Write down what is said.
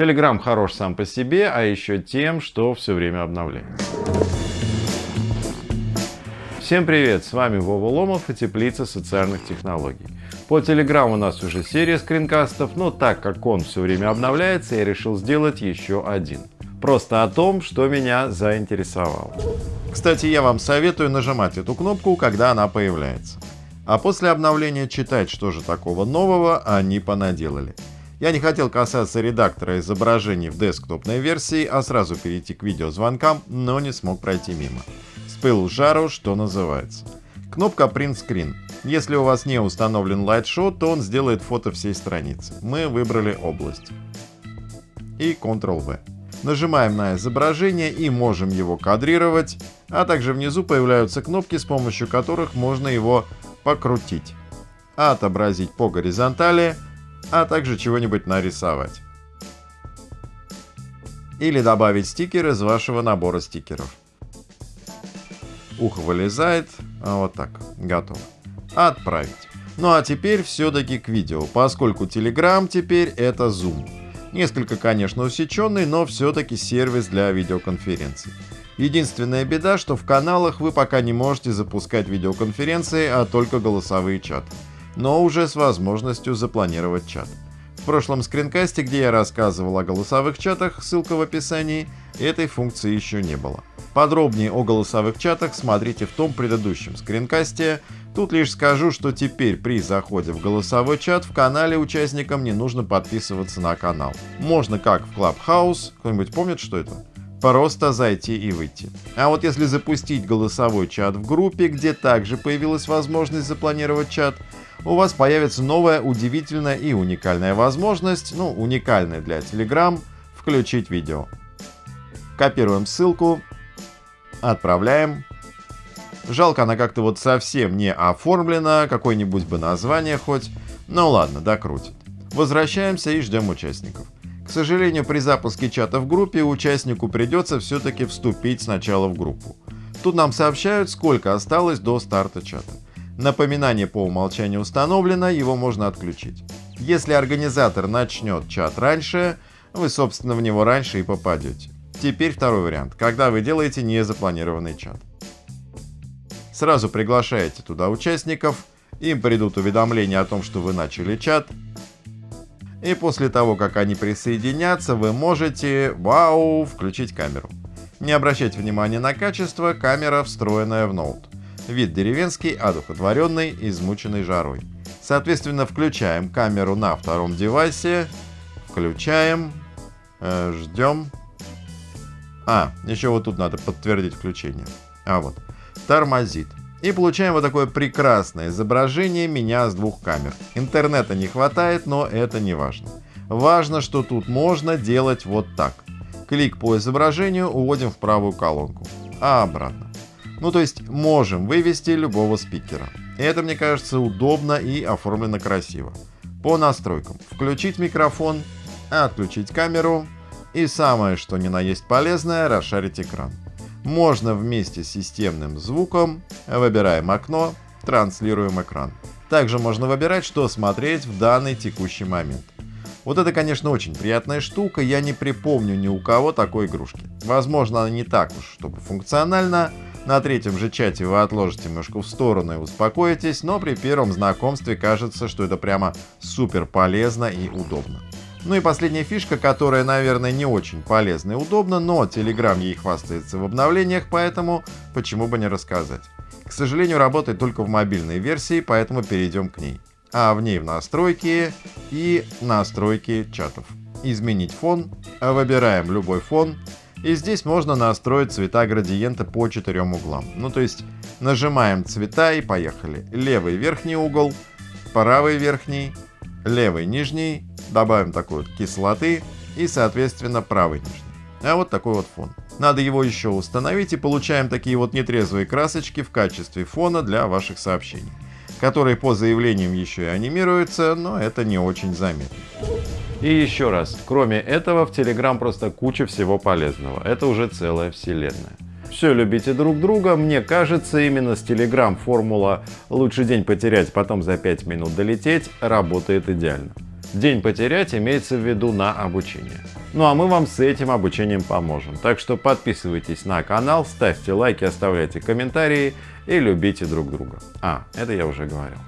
Telegram хорош сам по себе, а еще тем, что все время обновляется. Всем привет, с вами Вова Ломов и Теплица социальных технологий. По Telegram у нас уже серия скринкастов, но так как он все время обновляется, я решил сделать еще один. Просто о том, что меня заинтересовало. Кстати, я вам советую нажимать эту кнопку, когда она появляется. А после обновления читать, что же такого нового они понаделали. Я не хотел касаться редактора изображений в десктопной версии, а сразу перейти к видеозвонкам, но не смог пройти мимо пылу жару, что называется. Кнопка Print Screen. Если у вас не установлен Lightshot, то он сделает фото всей страницы. Мы выбрали область. И Ctrl-V. Нажимаем на изображение и можем его кадрировать, а также внизу появляются кнопки, с помощью которых можно его покрутить, отобразить по горизонтали, а также чего-нибудь нарисовать. Или добавить стикер из вашего набора стикеров ухо вылезает, а вот так, готово. Отправить. Ну а теперь все-таки к видео, поскольку Telegram теперь это Zoom. Несколько, конечно, усеченный, но все-таки сервис для видеоконференций. Единственная беда, что в каналах вы пока не можете запускать видеоконференции, а только голосовые чаты. Но уже с возможностью запланировать чат. В прошлом скринкасте, где я рассказывал о голосовых чатах, ссылка в описании, этой функции еще не было. Подробнее о голосовых чатах смотрите в том предыдущем скринкасте. Тут лишь скажу, что теперь при заходе в голосовой чат в канале участникам не нужно подписываться на канал. Можно как в Clubhouse, кто-нибудь помнит, что это? Просто зайти и выйти. А вот если запустить голосовой чат в группе, где также появилась возможность запланировать чат, у вас появится новая удивительная и уникальная возможность, ну уникальная для Telegram, включить видео. Копируем ссылку, отправляем. Жалко, она как-то вот совсем не оформлена, какое-нибудь бы название хоть. Ну ладно, докрутит. Возвращаемся и ждем участников. К сожалению, при запуске чата в группе участнику придется все-таки вступить сначала в группу. Тут нам сообщают, сколько осталось до старта чата. Напоминание по умолчанию установлено, его можно отключить. Если организатор начнет чат раньше, вы, собственно, в него раньше и попадете. Теперь второй вариант, когда вы делаете незапланированный чат. Сразу приглашаете туда участников, им придут уведомления о том, что вы начали чат, и после того, как они присоединятся, вы можете, вау, включить камеру. Не обращайте внимания на качество, камера встроенная в ноут. Вид деревенский, одухотворенный, измученный жарой. Соответственно, включаем камеру на втором девайсе, включаем, э, ждем, а, еще вот тут надо подтвердить включение. А вот. Тормозит. И получаем вот такое прекрасное изображение меня с двух камер. Интернета не хватает, но это не важно. Важно, что тут можно делать вот так. Клик по изображению уводим в правую колонку, а обратно. Ну то есть можем вывести любого спикера. Это мне кажется удобно и оформлено красиво. По настройкам. Включить микрофон, отключить камеру, и самое, что ни на есть полезное, расшарить экран. Можно вместе с системным звуком, выбираем окно, транслируем экран. Также можно выбирать, что смотреть в данный текущий момент. Вот это, конечно, очень приятная штука, я не припомню ни у кого такой игрушки. Возможно, она не так уж, чтобы функциональна. На третьем же чате вы отложите мышку в сторону и успокоитесь, но при первом знакомстве кажется, что это прямо супер полезно и удобно. Ну и последняя фишка, которая, наверное, не очень полезна и удобна, но Telegram ей хвастается в обновлениях, поэтому почему бы не рассказать. К сожалению, работает только в мобильной версии, поэтому перейдем к ней. А в ней в настройки и настройки чатов. Изменить фон, выбираем любой фон, и здесь можно настроить цвета градиента по четырем углам. Ну то есть нажимаем цвета и поехали. Левый верхний угол, правый верхний, левый нижний, добавим такой вот кислоты и, соответственно, правый нижний. А вот такой вот фон. Надо его еще установить и получаем такие вот нетрезвые красочки в качестве фона для ваших сообщений, которые по заявлениям еще и анимируются, но это не очень заметно. И еще раз, кроме этого в Telegram просто куча всего полезного. Это уже целая вселенная. Все любите друг друга. Мне кажется, именно с Telegram формула «лучший день потерять, потом за 5 минут долететь» работает идеально. День потерять имеется в виду на обучение. Ну а мы вам с этим обучением поможем. Так что подписывайтесь на канал, ставьте лайки, оставляйте комментарии и любите друг друга. А, это я уже говорил.